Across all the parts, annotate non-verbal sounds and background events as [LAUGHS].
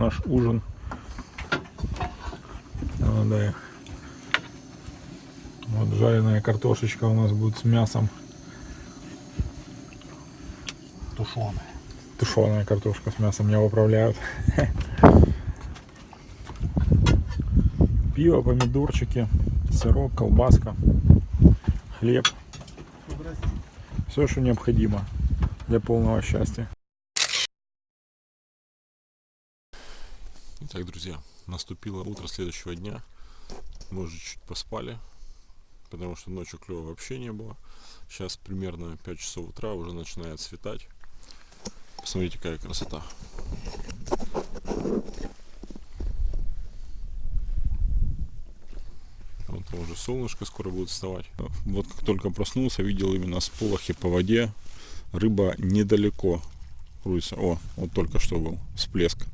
наш ужин. Молодая. Вот жареная картошечка у нас будет с мясом. Тушеная. Тушеная картошка с мясом меня поправляют. Пиво, помидорчики, сырок, колбаска, хлеб. Все, что необходимо для полного счастья. Итак, друзья, наступило утро следующего дня. Мы уже чуть поспали, потому что ночью клева вообще не было. Сейчас примерно 5 часов утра, уже начинает светать. Посмотрите, какая красота. Вот уже солнышко скоро будет вставать. Вот как только проснулся, видел именно сполохи по воде. Рыба недалеко крутится. О, вот только что был всплеск.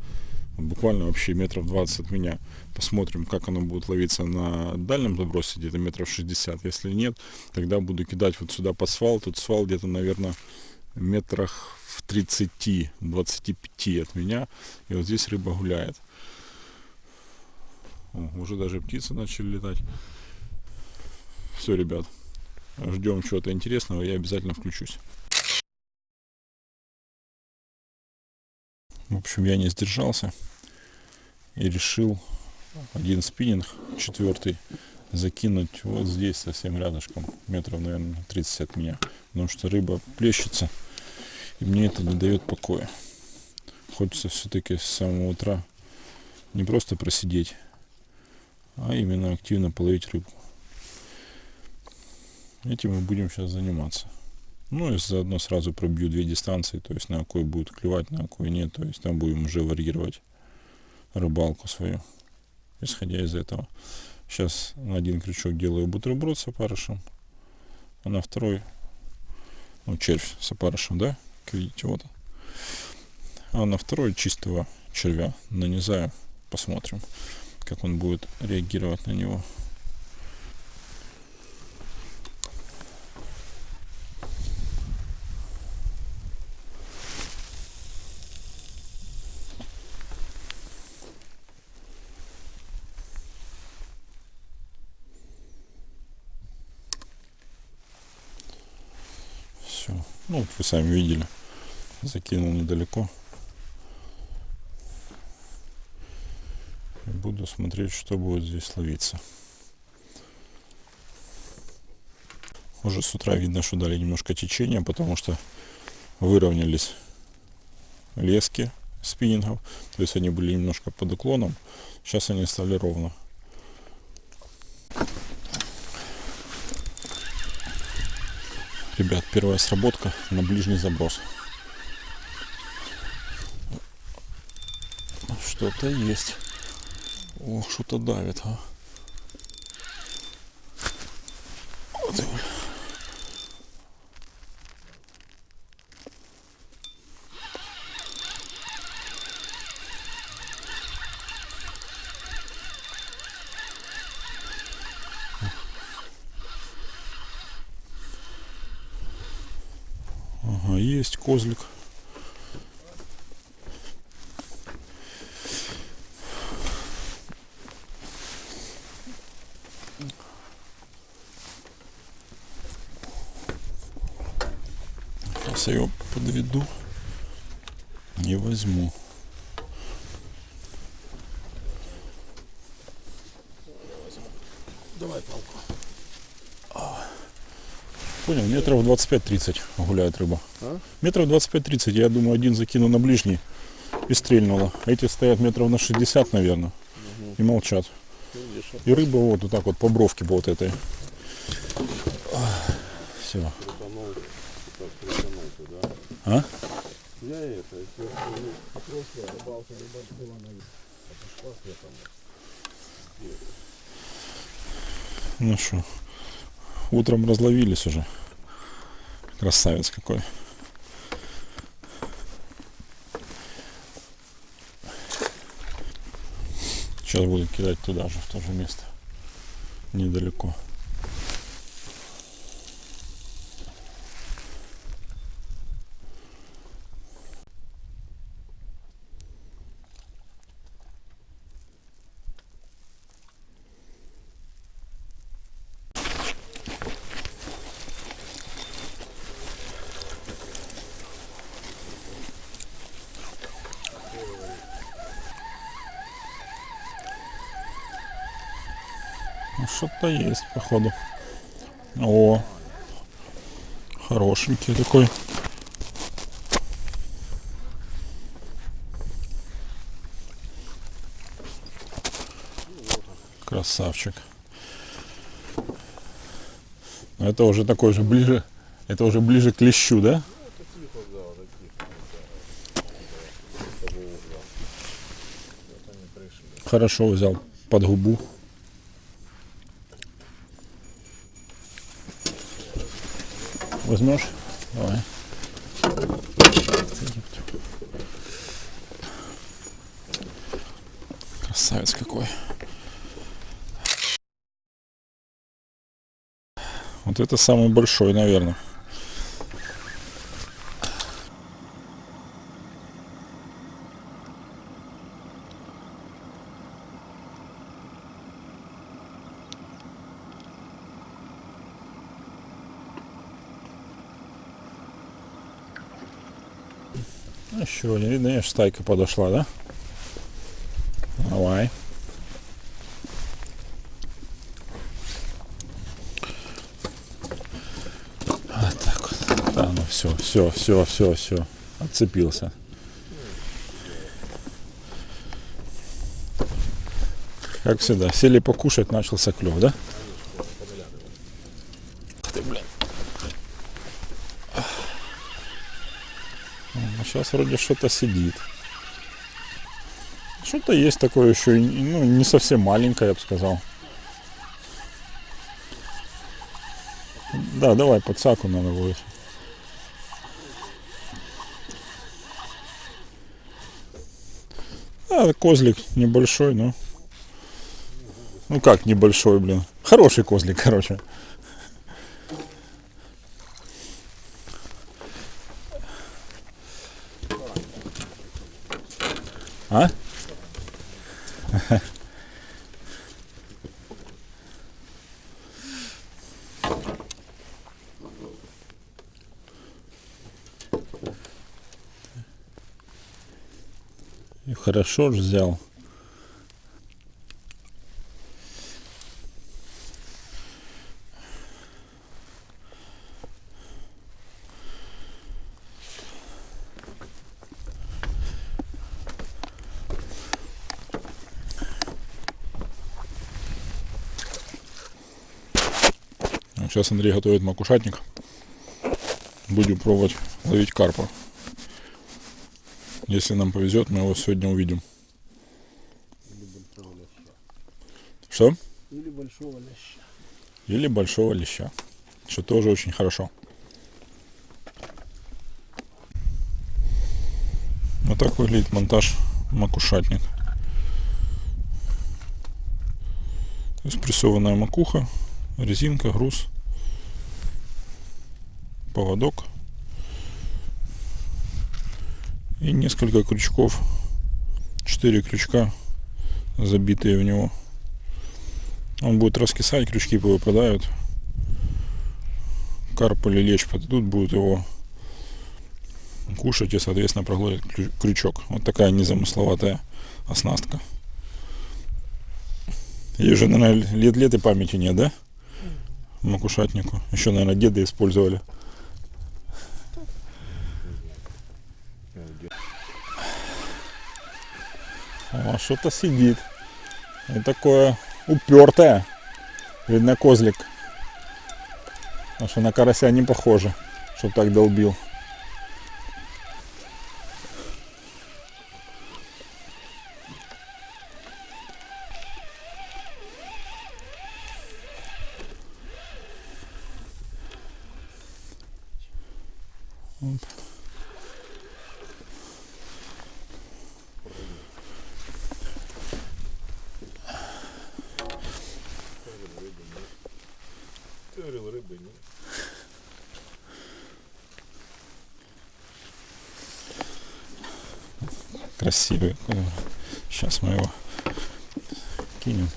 Буквально вообще метров 20 от меня. Посмотрим, как оно будет ловиться на дальнем забросе, где-то метров 60. Если нет, тогда буду кидать вот сюда под свал. Тут свал где-то, наверное, метрах в 30-25 от меня. И вот здесь рыба гуляет. О, уже даже птицы начали летать. Все, ребят, ждем чего-то интересного, я обязательно включусь. В общем, я не сдержался и решил один спиннинг, четвертый, закинуть вот здесь совсем рядышком, метров, наверное, 30 от меня. Потому что рыба плещется, и мне это не дает покоя. Хочется все-таки с самого утра не просто просидеть, а именно активно половить рыбу. Этим мы будем сейчас заниматься. Ну и заодно сразу пробью две дистанции, то есть на какой будет клевать, на какой нет. То есть там будем уже варьировать рыбалку свою, исходя из этого. Сейчас на один крючок делаю бутерброд с опарышем, а на второй, ну червь с опарышем, да, как видите, вот. А на второй чистого червя нанизаю, посмотрим, как он будет реагировать на него. Все. Ну, вы сами видели. Закинул недалеко. И буду смотреть, что будет здесь ловиться. Уже с утра видно, что дали немножко течения, потому что выровнялись лески спиннингов. То есть они были немножко под уклоном. Сейчас они стали ровно. Ребят, первая сработка на ближний заброс. Что-то есть. Ох, что-то давит, а. Вот его. Ага, есть козлик. Сейчас я его подведу и возьму. Давай палку. Понял, метров 25-30 гуляет рыба. А? Метров 25-30, я думаю, один закину на ближний и стрельнуло. Эти стоят метров на 60, наверное, и молчат. И рыба вот, вот так вот по бровке вот этой. Все. А? Ну что, утром разловились уже. Красавец какой. Сейчас буду кидать туда же, в то же место. Недалеко. Что-то есть, походу. О, хорошенький такой. Красавчик. Но это уже такой же ближе, это уже ближе к лещу, да? Хорошо взял под губу. Возьмешь? Давай. Красавец какой. Вот это самый большой, наверное. Еще один. Видно, аж стайка подошла, да? Давай. Вот так вот. Да, ну все, все, все, все, все. Отцепился. Как всегда, сели покушать, начался клев, да? Ух ты, блин. А сейчас вроде что-то сидит. Что-то есть такое еще, ну, не совсем маленькое, я бы сказал. Да, давай, подсаку надо будет. А, козлик небольшой, но... Ну как небольшой, блин. Хороший козлик, [LAUGHS] короче. А? [LAUGHS] Хорошо ж взял. Сейчас Андрей готовит макушатник. Будем пробовать ловить карпа. Если нам повезет, мы его сегодня увидим. Что? Или большого леща. Или большого леща. Что тоже очень хорошо. Вот так выглядит монтаж макушатник. То есть прессованная макуха, резинка, груз, поводок и несколько крючков. Четыре крючка забитые в него. Он будет раскисать, крючки повыпадают. Карп или лечь подойдут, будут его кушать и, соответственно, проглотят крю- крючок. Вот такая незамысловатая оснастка. Ей уже, наверное, лет-лет и памяти нет, да? Макушатнику. Еще, наверное, деды использовали. О, что-то сидит. И такое упертое. Видно козлик. Потому что на карася не похоже, чтоб так долбил. Оп. Ты говорил, рыбы нет. Красивый. Сейчас мы его кинем.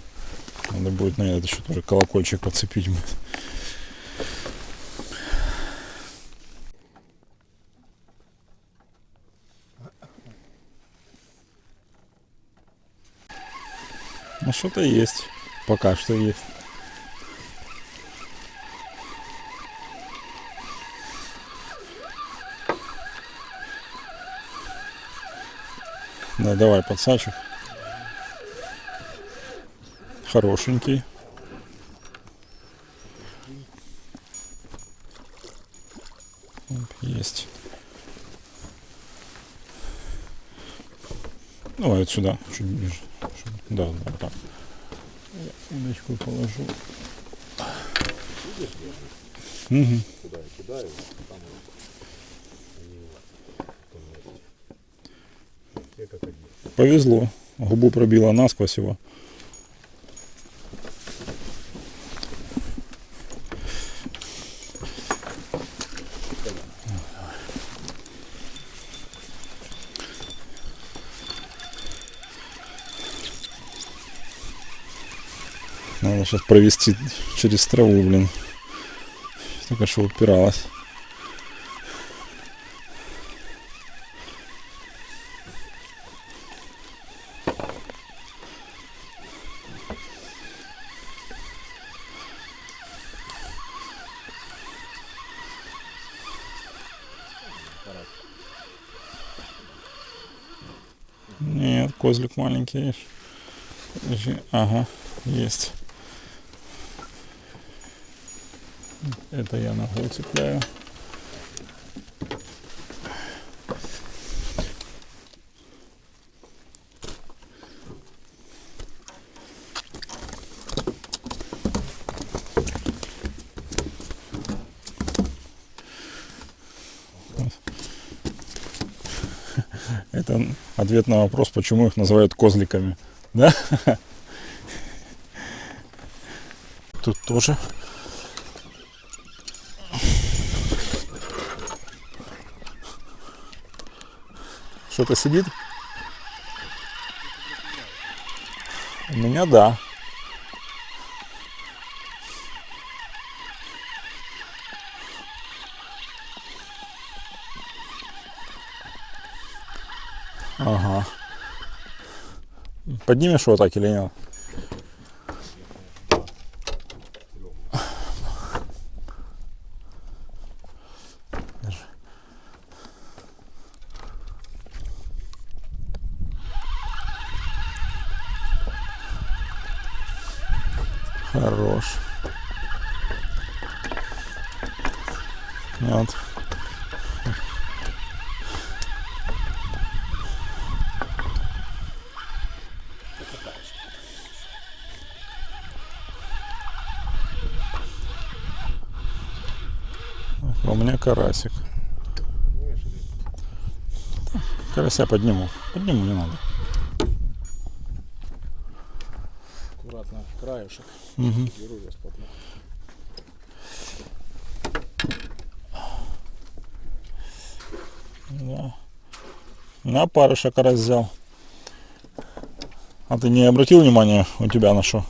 Надо будет на этот еще тоже колокольчик подцепить. Ну что-то есть. Пока что есть. Да, давай подсачек. Хорошенький. Есть. Давай вот сюда, чуть ближе. Да, да, так. Я удочку положу. Мгм. Куда я кидаю, там они в том месте. Все как один. Повезло. Губу пробило насквозь его. Надо сейчас провести через траву, блин. Только что упиралась. Нет, козлик маленький. Ага, есть. Это я ногой цепляю. Это ответ на вопрос, почему их называют козликами. Да? Тут тоже. Что-то сидит? У меня да. Ага. Поднимешь его так или нет? Хорош. Вот. У меня карасик. Карася подниму. Подниму, не надо. Аккуратно, краешек. Мгм. Беру я спотну. Да. На парышек раз взял. А ты не обратил внимания у тебя на что?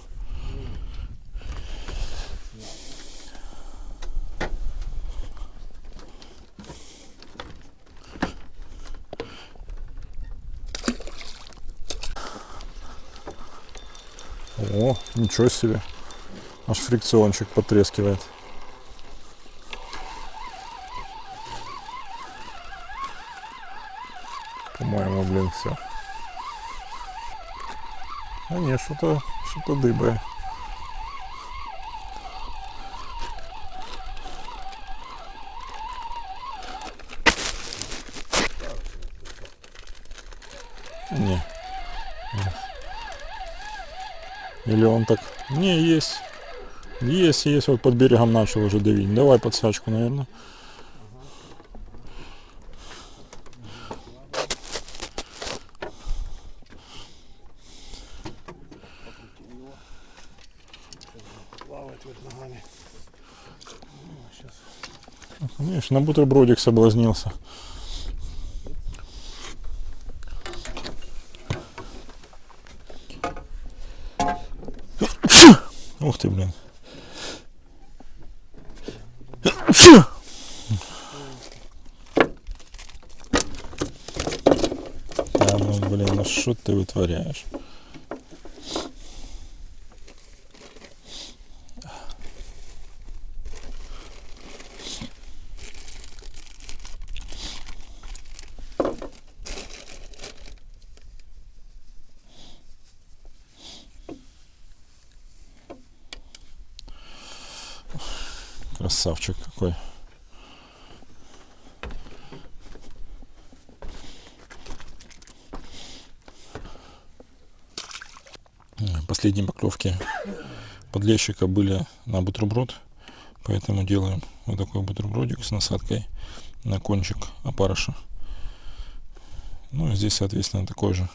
О, ничего себе. Аж фрикциончик потрескивает. По-моему, блин, все. А не, что-то что-то дыбое. Он так... Не, есть. Есть, есть. Вот под берегом начал уже давить. Давай подсачку, наверное. Видишь, на бутербродик соблазнился. ты вытворяешь. Красавчик какой. Последние поклевки подлещика были на бутерброд, поэтому делаем вот такой бутербродик с насадкой на кончик опарыша. Ну и здесь, соответственно, такой же.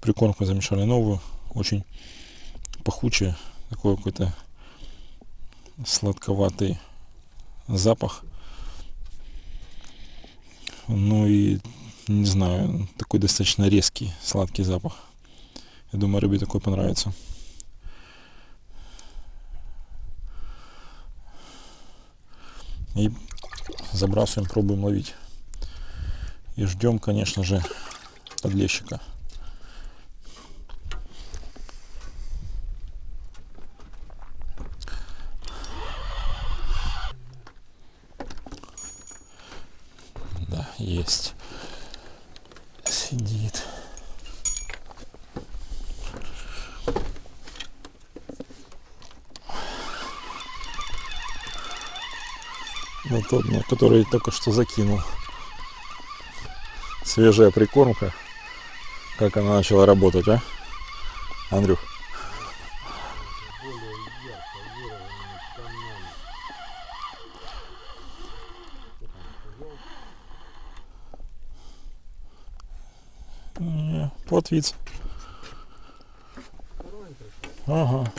Прикормку замешали новую, очень пахучая, такой какой-то сладковатый запах. Ну и, не знаю, такой достаточно резкий, сладкий запах. Я думаю, рыбе такой понравится. И забрасываем, пробуем ловить. И ждем, конечно же, подлещика. Да, есть. Сидит. Вот тот, на который только что закинул. Свежая прикормка. Как она начала работать, а? Андрюх. Не, Плотвица. Ага.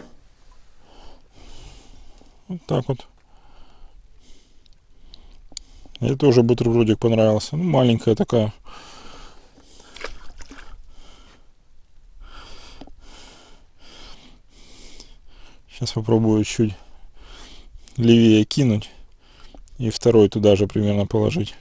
Вот так вот. Мне тоже бутербродик понравился. Ну, маленькая такая. Сейчас попробую чуть левее кинуть. И второй туда же примерно положить.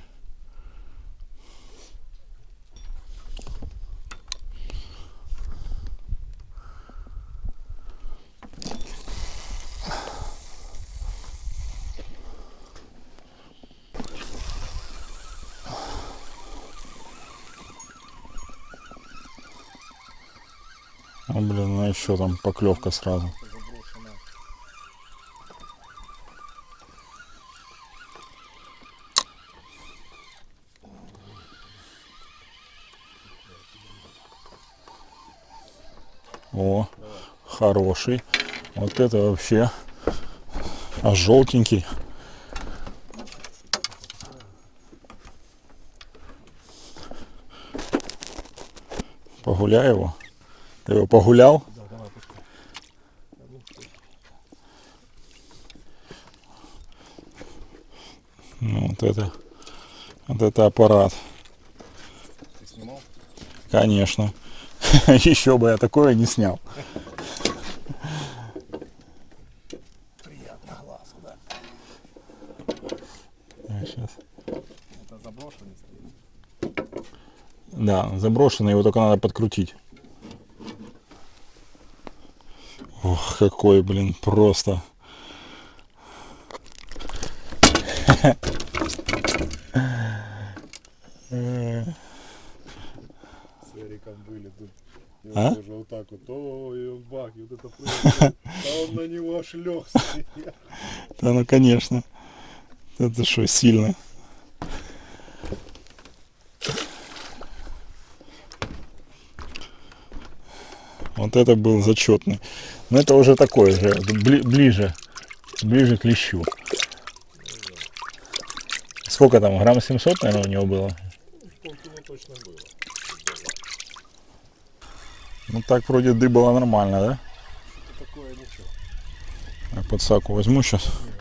А, еще там поклевка сразу. О, хороший. Вот это вообще а желтенький. Погуляй его. Ты его погулял? Да, давай пускай. Ну, вот это, вот это аппарат. Ты снимал? Конечно. [LAUGHS] Еще бы я такое не снял. Приятно глазу, да. Сейчас. Это заброшенный. Да, заброшенный, его только надо подкрутить. Ох, какой, блин, просто. Э, С Эриком были тут. И он А? тоже вот так вот, ой, он бах, и вот это прыгает. А он на него аж стоит. Да ну конечно. Это что, сильно. Вот это был зачетный. Но это уже такой же, бли- ближе, ближе к лещу. Сколько там, грамм 700, наверное, у него было? Полкило точно было. Ну так вроде дыбало нормально, да? Такое ничего. Я подсаку возьму сейчас. Рать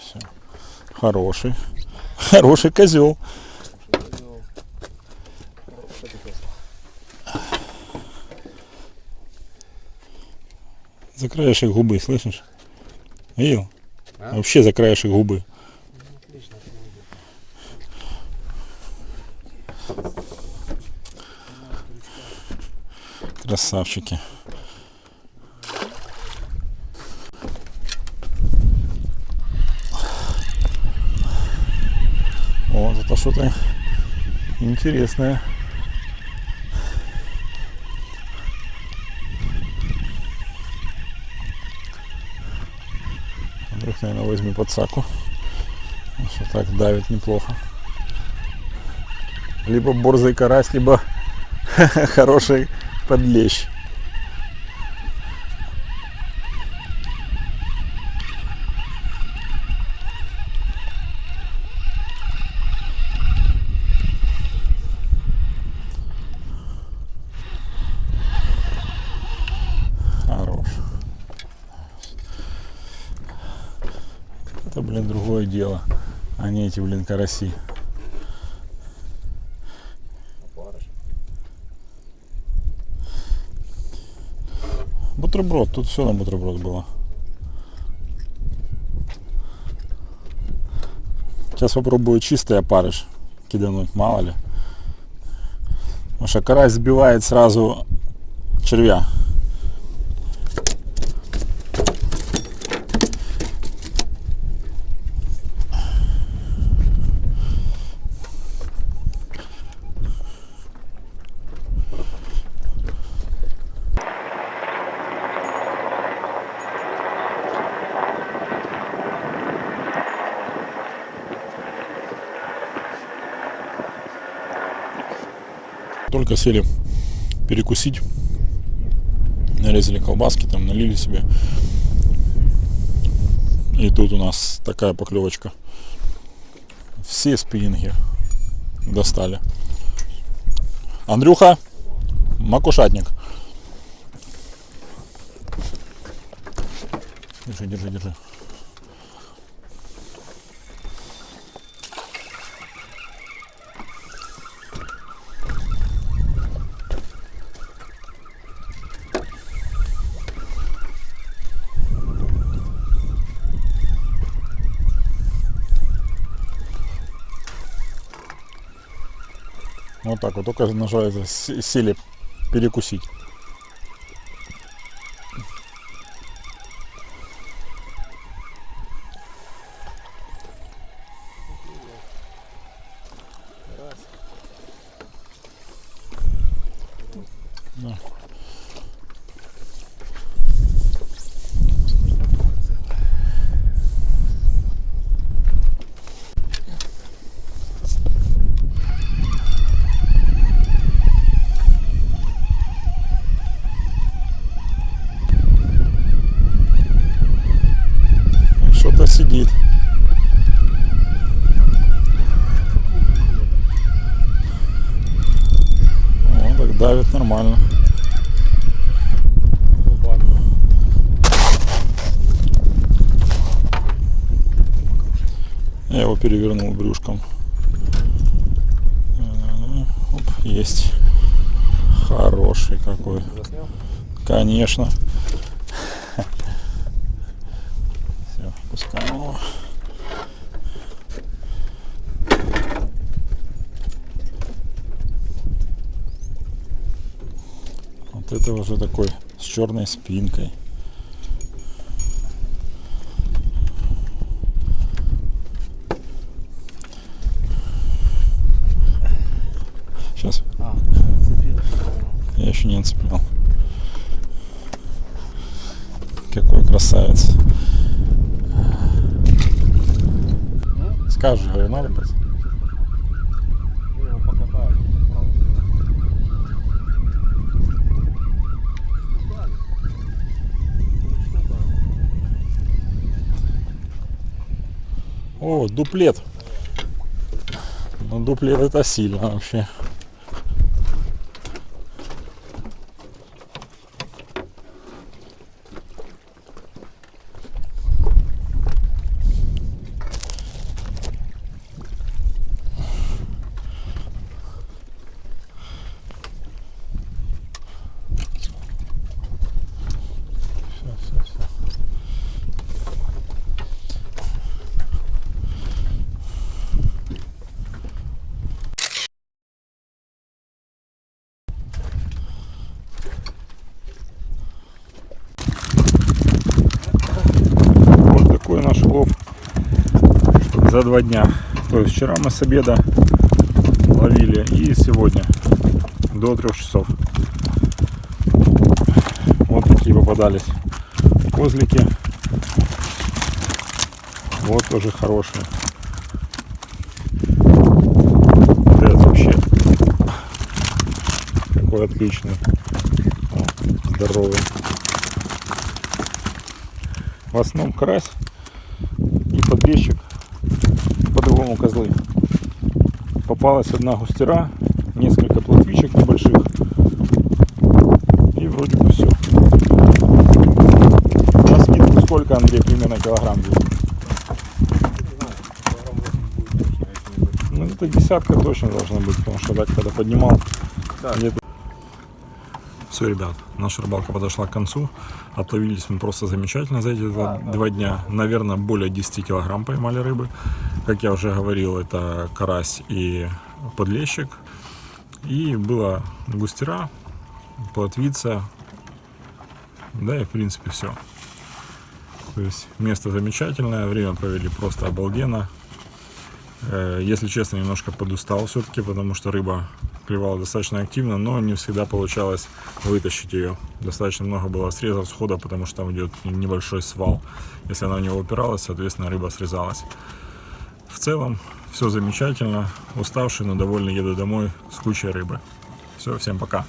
Все. Хороший. Хороший козел. За краешек губы, слышишь? Видел? А? Вообще за краешек губы. Красавчики. Что-то интересное. Андрюх, наверное, возьми подсаку. Что так давит неплохо. Либо борзый карась, либо [LAUGHS] хороший подлещ. Хорош. Это, блин, другое дело, а не эти, блин, караси. Бутерброд, тут все на бутерброд было. Сейчас попробую чистый опарыш кидануть, мало ли. Потому что карась сбивает сразу червя. Только сели перекусить, нарезали колбаски, там налили себе. И тут у нас такая поклевочка. Все спиннинги достали. Андрюха, макушатник. Держи, держи, держи. Только с- сели перекусить. Да. Что-то сидит. О, так давит нормально. Я его перевернул брюшком. Да-да-да. Оп, есть. Хороший какой. Конечно. [LAUGHS] Все, пускаем его. Вот это уже такой с черной спинкой. Сейчас, А, зацепил. я еще не отцеплял. Какой красавец. Скажешь, говорю, надо брать? Я его покатаю. О, дуплет. Ну, дуплет это сильно вообще. Два дня. То есть вчера мы с обеда ловили и сегодня до трех часов. Вот такие попадались козлики. Вот тоже хорошие. Вот этот вообще какой отличный. Здоровый. В основном карась и подлещик, по-другому козлы. Попалась одна густера, несколько плотвичек небольших. И вроде бы все. На скидку сколько, Андрей, примерно килограмм будет? Ну, это десятка точно должна быть, потому что так, когда поднимал, где-то... Все, ребят, наша рыбалка подошла к концу. Отловились мы просто замечательно за эти два, два дня. Наверное, более 10 килограмм поймали рыбы. Как я уже говорил, это карась и подлещик. И была густера, плотвица. Да и в принципе все. То есть место замечательное, время провели просто обалденно. Э, Если честно, немножко подустал все-таки, потому что рыба клевала достаточно активно, но не всегда получалось вытащить ее. Достаточно много было срезов схода, потому что там идет небольшой свал. Если она в него упиралась, соответственно, рыба срезалась. В целом, все замечательно. Уставший, но довольный еду домой с кучей рыбы. Все, всем пока.